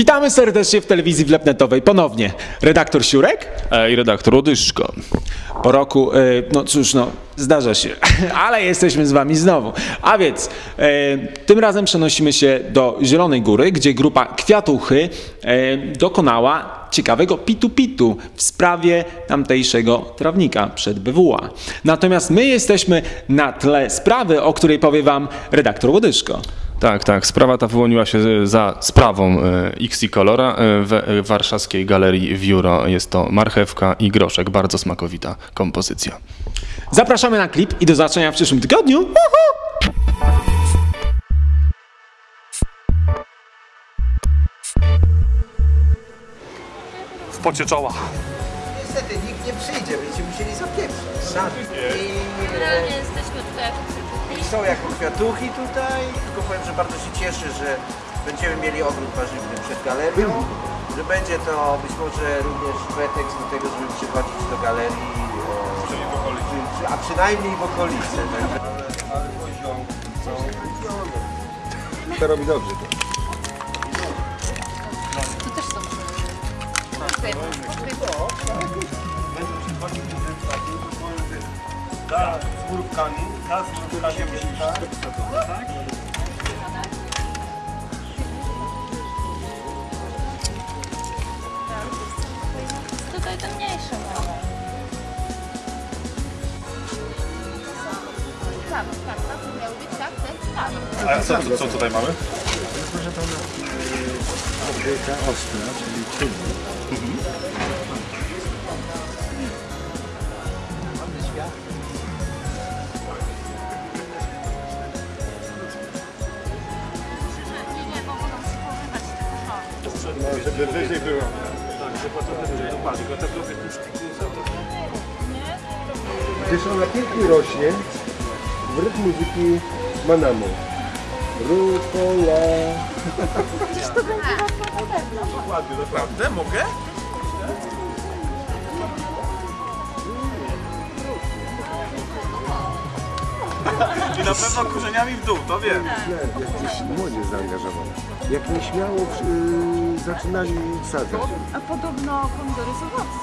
Witamy serdecznie w telewizji wlepnetowej ponownie. Redaktor Siurek? i redaktor Łodyszko. Po roku, e, no cóż, no zdarza się, ale jesteśmy z wami znowu. A więc e, tym razem przenosimy się do Zielonej Góry, gdzie grupa Kwiatuchy e, dokonała ciekawego pitu-pitu w sprawie tamtejszego trawnika przed BWA. Natomiast my jesteśmy na tle sprawy, o której powie wam redaktor Łodyszko. Tak, tak. Sprawa ta wyłoniła się za sprawą e, XI Colora e, w e, warszawskiej galerii Wiuro. Jest to marchewka i groszek. Bardzo smakowita kompozycja. Zapraszamy na klip i do zobaczenia w przyszłym tygodniu. Uhu! w pocie czoła. Niestety nikt nie przyjdzie, będziecie musieli. I, Generalnie jesteśmy tutaj I są jako kwiatuchy tutaj, tylko powiem, że bardzo się cieszę, że będziemy mieli ogród warzywny przed galerią, że będzie to być może również pretekst do tego, żeby przychodzić do galerii, e, a przynajmniej w okolicy. Tak? Ale poziom są To robi dobrze. Tu też są. Z mrówkami, raz z mrówkami, Tutaj te mniejsze mamy. Tak, tak, tak, to miał być tak, ten tak. A co, co, co tutaj mamy? Obryka ostra, czyli czynnik. Nie, to. Żeby wyżej było. Gdyż ona pięknie rośnie w rytm muzyki Manamo. Rukola. Ładnie, naprawdę? Mogę? I na pewno korzeniami w dół, to wiem. Jesteś młodzież zaangażowana. Jak nieśmiało y, zaczynali sadzać. A podobno pomidory są owocem.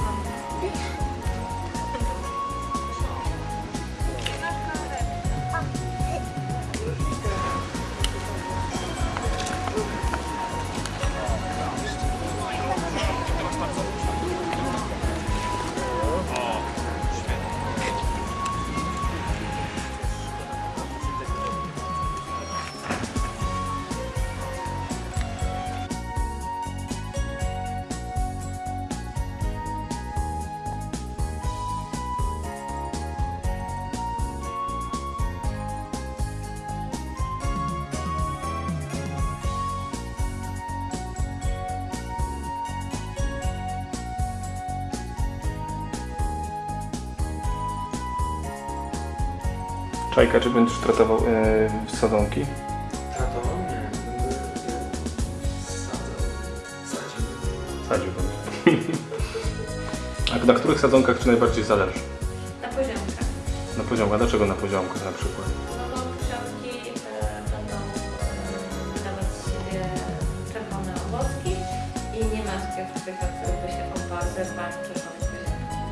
Czajka, czy będziesz tratował e, sadzonki? Tratował? Nie. Sadził będziesz. A na których sadzonkach Ci najbardziej zależy? Na poziomkach. Na poziomkach. Dlaczego na poziomkach na przykład? No poziomki e, będą e, dawać z siebie czerwone owocki i nie ma takiego człowieka, który by się oparł ze zbaniem czerwonych poziomków.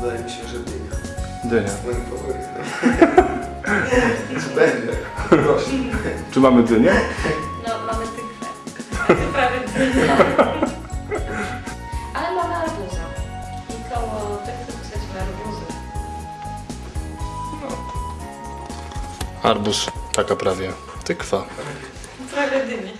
Wydaje mi się, że. Dynia. Moim faworytem. Czy będzie? Proszę. Czy mamy dynię? No, mamy tygrę. Prawie Ale mamy arbuza. I koło tych jesteśmy arbuzy. Arbuz, taka prawie. Tykwa. Prawie dynie.